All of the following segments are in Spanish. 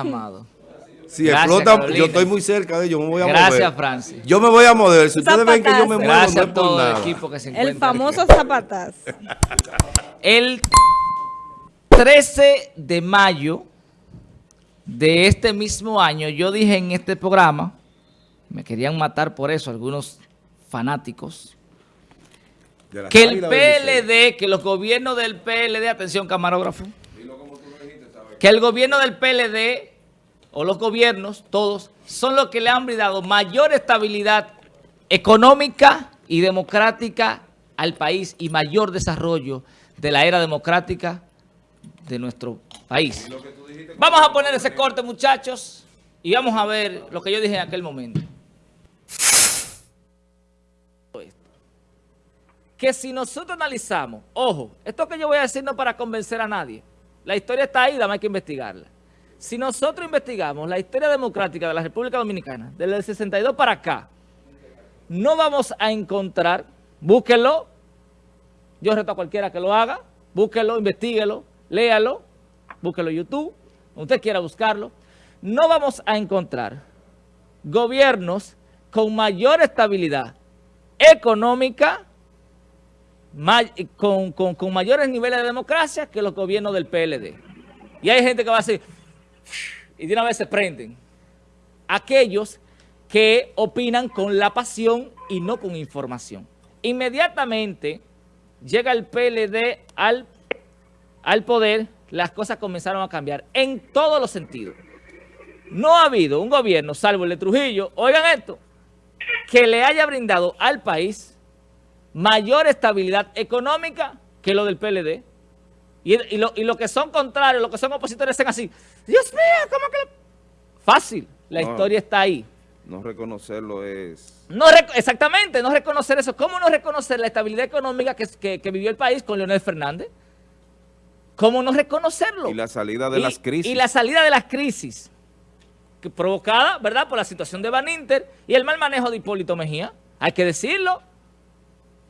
Amado. Si Gracias, explota, Carolina. yo estoy muy cerca de ellos, me voy a mover. Gracias, Francis. Yo me voy a mover. Si ustedes ven que yo me muevo, Gracias no a es por todo el equipo que se encuentra El famoso aquí. zapataz. El 13 de mayo de este mismo año, yo dije en este programa, me querían matar por eso algunos fanáticos, que el. PLD, que los gobiernos del PLD, atención camarógrafo, que el gobierno del PLD o los gobiernos, todos, son los que le han brindado mayor estabilidad económica y democrática al país y mayor desarrollo de la era democrática de nuestro país. Vamos a poner ese corte, muchachos, y vamos a ver lo que yo dije en aquel momento. Que si nosotros analizamos, ojo, esto que yo voy a decir no para convencer a nadie. La historia está ahí, dame hay que investigarla. Si nosotros investigamos la historia democrática de la República Dominicana, desde el 62 para acá, no vamos a encontrar, búsquenlo, yo reto a cualquiera que lo haga, búsquenlo, investiguelo, léalo, búsquelo en YouTube, usted quiera buscarlo. No vamos a encontrar gobiernos con mayor estabilidad económica, con, mayores niveles de democracia que los gobiernos del PLD. Y hay gente que va a decir, y de una vez se prenden. Aquellos que opinan con la pasión y no con información. Inmediatamente llega el PLD al, al poder, las cosas comenzaron a cambiar en todos los sentidos. No ha habido un gobierno, salvo el de Trujillo, oigan esto, que le haya brindado al país mayor estabilidad económica que lo del PLD. Y, y lo, y lo que son contrarios, los que son opositores, dicen así, Dios mío, ¿cómo que lo-?" Fácil, la No. historia está ahí. No reconocerlo es... No rec- exactamente, no reconocer eso. ¿Cómo no reconocer la estabilidad económica que, que- que vivió el país con Leonel Fernández? ¿Cómo no reconocerlo? Y la salida de Y- las crisis. Y la salida de las crisis, provocada, ¿verdad?, por la situación de Van Inter y el mal manejo de Hipólito Mejía. Hay que decirlo.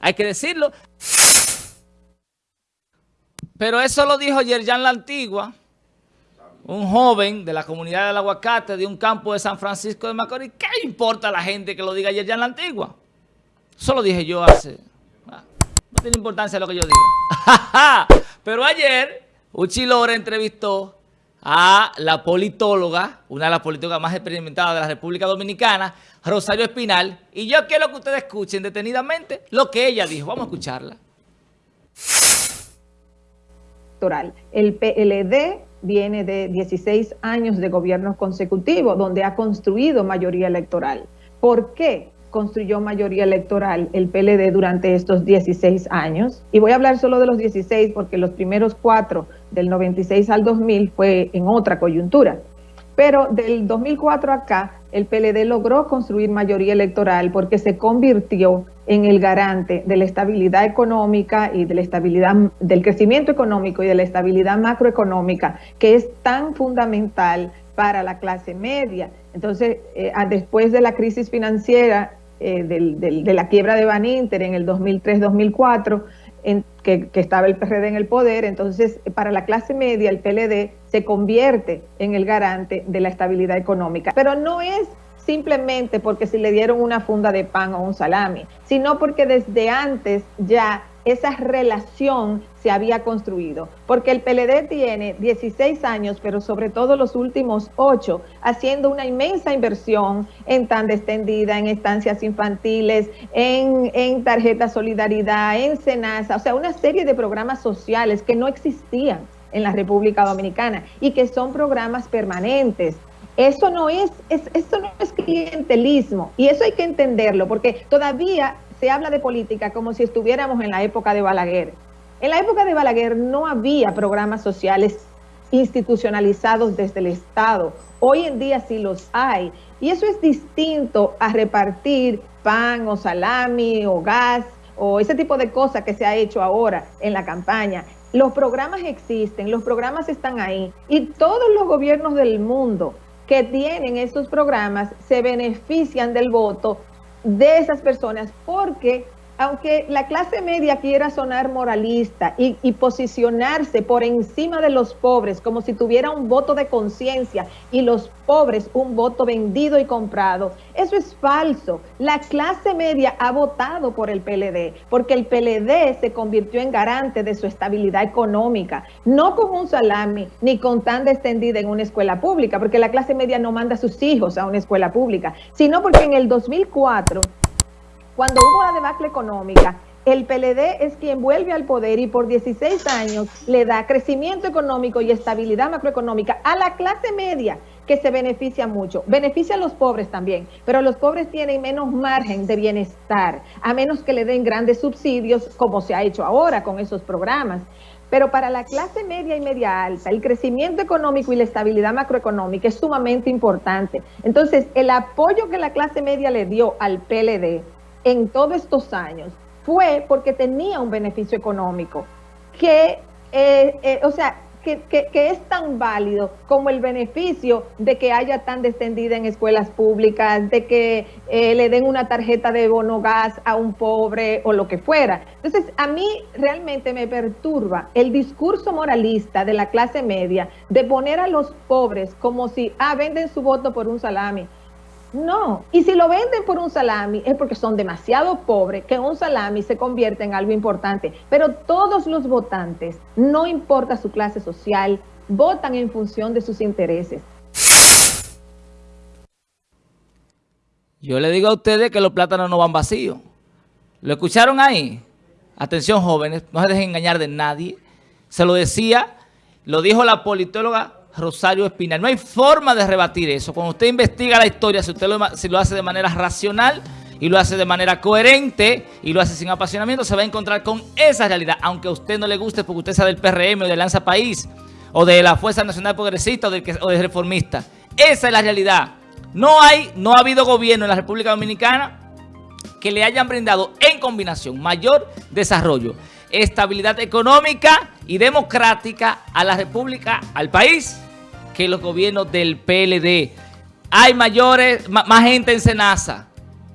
Hay que decirlo. Pero eso lo dijo Yerjan La Antigua, un joven de la comunidad del aguacate de un campo de San Francisco de Macorís. ¿Qué importa a la gente que lo diga Yerjan La Antigua? Eso lo dije yo hace... ah, No tiene importancia lo que yo diga. Pero ayer, Uchi Lora entrevistó a la politóloga, una de las politólogas más experimentadas de la República Dominicana, Rosario Espinal, y yo quiero que ustedes escuchen detenidamente lo que ella dijo. Vamos a escucharla. El PLD viene de 16 años de gobierno consecutivo, donde ha construido mayoría electoral. ¿Por qué construyó mayoría electoral el PLD durante estos 16 años? Y voy a hablar solo de los 16 porque los primeros cuatro, del 96 al 2000, fue en otra coyuntura. Pero del 2004 acá, el PLD logró construir mayoría electoral porque se convirtió en el garante de la estabilidad económica y de la estabilidad del crecimiento económico y de la estabilidad macroeconómica, que es tan fundamental para la clase media. Entonces, eh, después de la crisis financiera, eh, del- del- de la quiebra de Ban Inter en el 2003-2004, en- que, que estaba el PRD en el poder, entonces para la clase media el PLD se convierte en el garante de la estabilidad económica. Pero no es simplemente porque si le dieron una funda de pan o un salami, sino porque desde antes ya esa relación se había construido. Porque el PLD tiene 16 años, pero sobre todo los últimos 8, haciendo una inmensa inversión en tanda extendida, en estancias infantiles, en, en tarjeta solidaridad, en Senasa, o sea, una serie de programas sociales que no existían en la República Dominicana y que son programas permanentes. Eso no es, es, eso no es clientelismo y eso hay que entenderlo porque todavía se habla de política como si estuviéramos en la época de Balaguer. En la época de Balaguer no había programas sociales institucionalizados desde el Estado. Hoy en día sí los hay. Y eso es distinto a repartir pan o salami o gas o ese tipo de cosas que se ha hecho ahora en la campaña. Los programas existen, los programas están ahí y todos los gobiernos del mundo que tienen esos programas se benefician del voto de esas personas porque aunque la clase media quiera sonar moralista y, posicionarse por encima de los pobres como si tuviera un voto de conciencia y los pobres un voto vendido y comprado, eso es falso. La clase media ha votado por el PLD porque el PLD se convirtió en garante de su estabilidad económica, no con un salami ni con tanda extendida en una escuela pública, porque la clase media no manda a sus hijos a una escuela pública, sino porque en el 2004 cuando hubo la debacle económica, el PLD es quien vuelve al poder y por 16 años le da crecimiento económico y estabilidad macroeconómica a la clase media que se beneficia mucho. Beneficia a los pobres también, pero los pobres tienen menos margen de bienestar, a menos que le den grandes subsidios, como se ha hecho ahora con esos programas. Pero para la clase media y media alta, el crecimiento económico y la estabilidad macroeconómica es sumamente importante. Entonces, el apoyo que la clase media le dio al PLD en todos estos años fue porque tenía un beneficio económico que, eh, eh, o sea, que, es tan válido como el beneficio de que haya tan descendida en escuelas públicas, de que eh, le den una tarjeta de bono gas a un pobre o lo que fuera. Entonces, a mí realmente me perturba el discurso moralista de la clase media de poner a los pobres como si, ah, venden su voto por un salami. No, y si lo venden por un salami es porque son demasiado pobres que un salami se convierte en algo importante. Pero todos los votantes, no importa su clase social, votan en función de sus intereses. Yo le digo a ustedes que los plátanos no van vacíos. ¿Lo escucharon ahí? Atención jóvenes, no se dejen engañar de nadie. Se lo decía, lo dijo la politóloga Rosario Espinal. No hay forma de rebatir eso. Cuando usted investiga la historia, si usted lo, si lo hace de manera racional y lo hace de manera coherente y lo hace sin apasionamiento, se va a encontrar con esa realidad. Aunque a usted no le guste porque usted sea del PRM o de Lanza País o de la Fuerza Nacional Progresista o, del o de Reformista. Esa es la realidad. No hay, no ha habido gobierno en la República Dominicana que le hayan brindado en combinación mayor desarrollo, estabilidad económica y democrática a la República, al país que los gobiernos del PLD. Hay mayores, más gente en Senasa.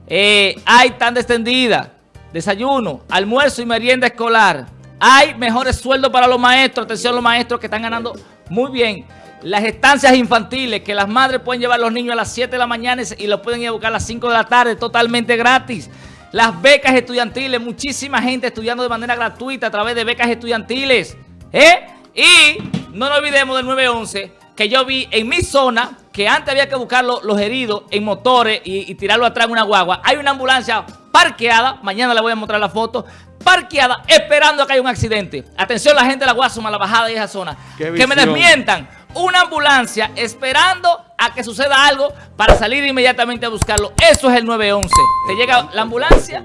Eh, hay tan extendida, desayuno, almuerzo y merienda escolar. Hay mejores sueldos para los maestros. Atención los maestros que están ganando muy bien. Las estancias infantiles, que las madres pueden llevar a los niños a las 7 de la mañana y los pueden ir a buscar a las 5 de la tarde totalmente gratis. Las becas estudiantiles, muchísima gente estudiando de manera gratuita a través de becas estudiantiles. ¿eh? Y no nos olvidemos del 911 que yo vi en mi zona, que antes había que buscar los, heridos en motores y, tirarlo atrás en una guagua. Hay una ambulancia parqueada, mañana le voy a mostrar la foto, parqueada esperando a que haya un accidente. Atención la gente de la Guasuma, la bajada de esa zona. Que me desmientan. Una ambulancia esperando a que suceda algo para salir inmediatamente a buscarlo. Eso es el 911. Te llega la ambulancia,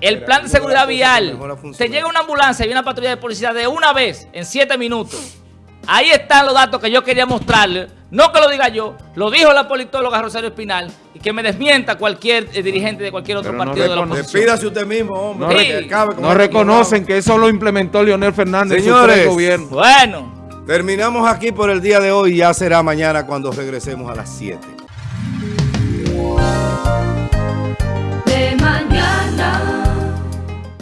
el plan de seguridad vial. Te llega una ambulancia y una patrulla de policía de una vez en siete minutos. Ahí están los datos que yo quería mostrarle. No que lo diga yo, lo dijo la politóloga Rosario Espinal y que me desmienta cualquier eh, dirigente de cualquier otro partido de la oposición. Despídase usted mismo, hombre. No, reconocen que eso lo inventó Leonel Fernández Señores, gobierno. Bueno. Terminamos aquí por el día de hoy y ya será mañana cuando regresemos a las 7.